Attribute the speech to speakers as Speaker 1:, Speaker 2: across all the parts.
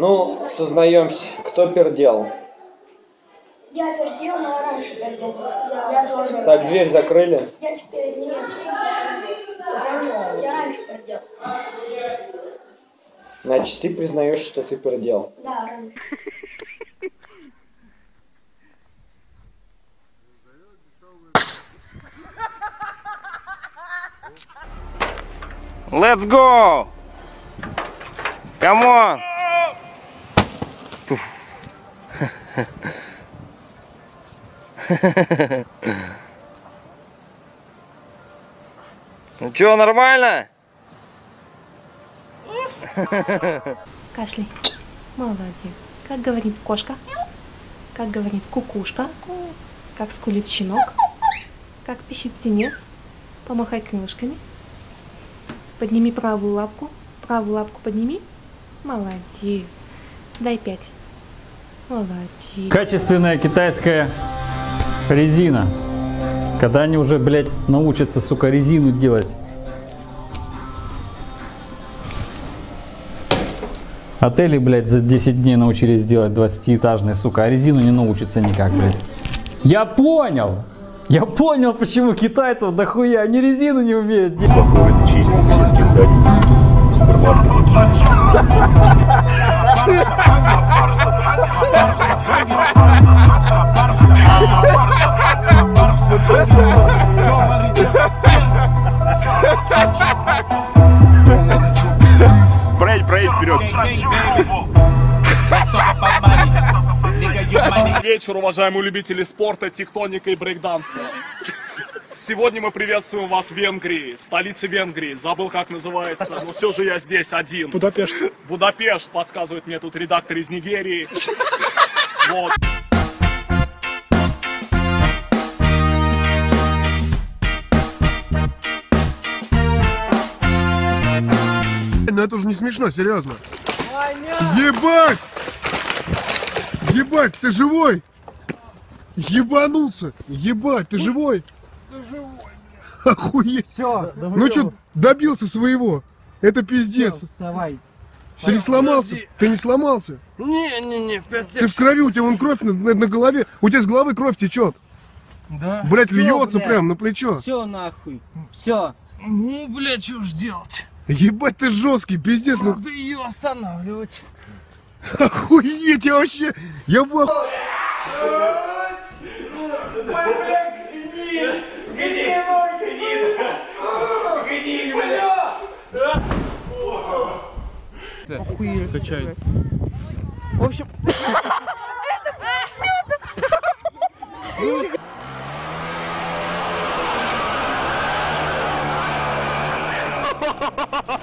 Speaker 1: Ну, сознаемся, кто пердел.
Speaker 2: Я пердел, но раньше пердел. Я тоже.
Speaker 1: Так, дверь закрыли.
Speaker 2: Я теперь нет. Я раньше пердел.
Speaker 1: Значит, ты признаешь, что ты пердел.
Speaker 2: Да, раньше.
Speaker 3: Let's go! Come on! Ну чё, нормально?
Speaker 4: Кашляй. Молодец. Как говорит кошка? Как говорит кукушка? Как скулит щенок? Как пищит птенец? Помахай крылышками. Подними правую лапку. Правую лапку подними. Молодец. Дай пять. Молодец.
Speaker 5: Качественная китайская резина. Когда они уже, блядь, научатся, сука, резину делать. Отели, блядь, за 10 дней научились делать 20-этажные, сука, а резину не научатся никак, блядь. Я понял! Я понял, почему китайцев дохуя, они резину не умеют делать.
Speaker 3: Проедь,
Speaker 6: вечер, уважаемые любители спорта, тектоника и брейкданса. Сегодня мы приветствуем вас в Венгрии, в столице Венгрии. Забыл, как называется, но все же я здесь один. Будапешт. Будапешт, подсказывает мне тут редактор из Нигерии. Вот.
Speaker 7: Ну это уже не смешно, серьезно. Ебать! Ебать, ты живой? Ебанулся! Ебать, ты живой? Ты живой, Охуеть!
Speaker 5: Все,
Speaker 7: Ну что, добился своего? Это пиздец.
Speaker 5: давай.
Speaker 7: Ты не сломался? Ты не сломался?
Speaker 6: Не-не-не,
Speaker 7: Ты в крови, у тебя вон кровь на, на- на голове. У тебя с головы кровь течет.
Speaker 6: Да?
Speaker 7: Блять, льется прям на плечо.
Speaker 8: Все нахуй. Все.
Speaker 6: Ну, бля, что ж делать?
Speaker 7: Ебать, ты жесткий, пиздец. Ну,
Speaker 6: Надо ее останавливать.
Speaker 7: охуеть, я вообще... Я в оху-
Speaker 4: В общем,
Speaker 3: Давай.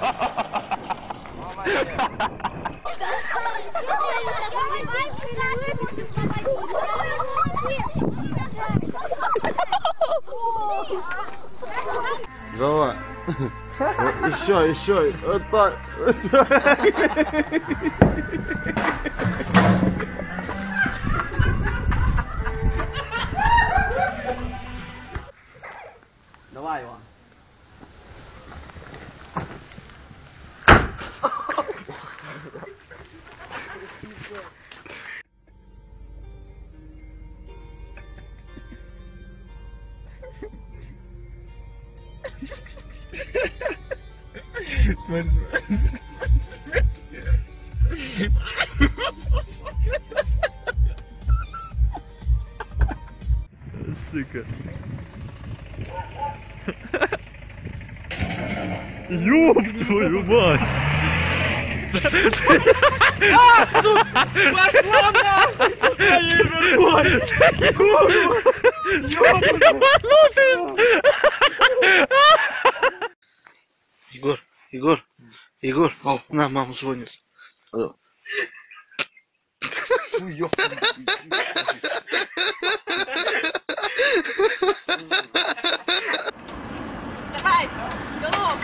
Speaker 3: Еще, еще. Вот так.
Speaker 8: Давай, Иван.
Speaker 3: Сука. Ёб твою мать!
Speaker 6: Пошла нахуй со своей вербой!
Speaker 8: Егор, Егор, Егор, о, на, мама звонит. Алло.
Speaker 2: Давай. Голов!